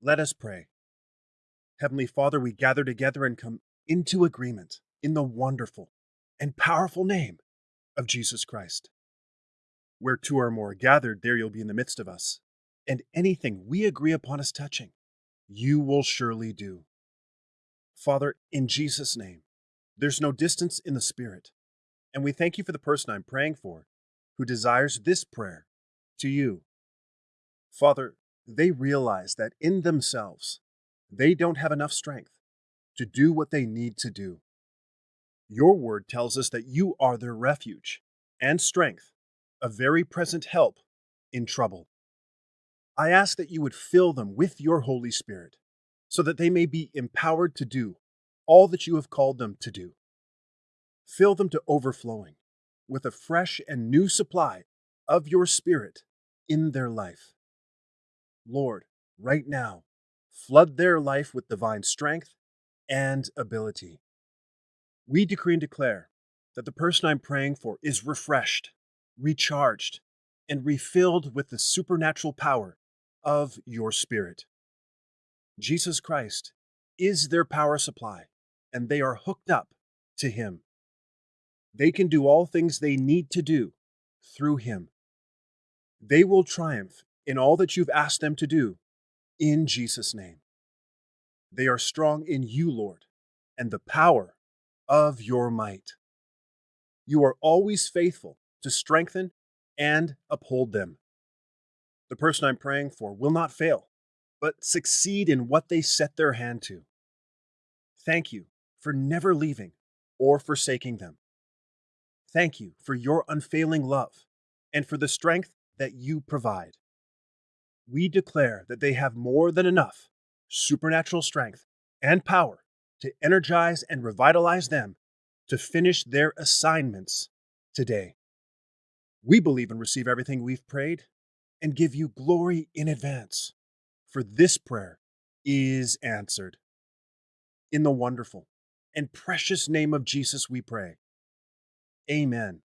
Let us pray. Heavenly Father, we gather together and come into agreement in the wonderful and powerful name of Jesus Christ. Where two or more are gathered, there you'll be in the midst of us. And anything we agree upon as touching, you will surely do. Father, in Jesus' name, there's no distance in the Spirit. And we thank you for the person I'm praying for who desires this prayer to you. Father, they realize that in themselves, they don't have enough strength to do what they need to do. Your word tells us that you are their refuge and strength, a very present help in trouble. I ask that you would fill them with your Holy Spirit so that they may be empowered to do all that you have called them to do. Fill them to overflowing with a fresh and new supply of your Spirit in their life. Lord, right now, flood their life with divine strength and ability. We decree and declare that the person I'm praying for is refreshed, recharged, and refilled with the supernatural power of your Spirit. Jesus Christ is their power supply, and they are hooked up to Him. They can do all things they need to do through Him. They will triumph in all that you've asked them to do in Jesus' name. They are strong in you, Lord, and the power of your might. You are always faithful to strengthen and uphold them. The person I'm praying for will not fail, but succeed in what they set their hand to. Thank you for never leaving or forsaking them. Thank you for your unfailing love and for the strength that you provide we declare that they have more than enough supernatural strength and power to energize and revitalize them to finish their assignments today. We believe and receive everything we've prayed and give you glory in advance, for this prayer is answered. In the wonderful and precious name of Jesus, we pray. Amen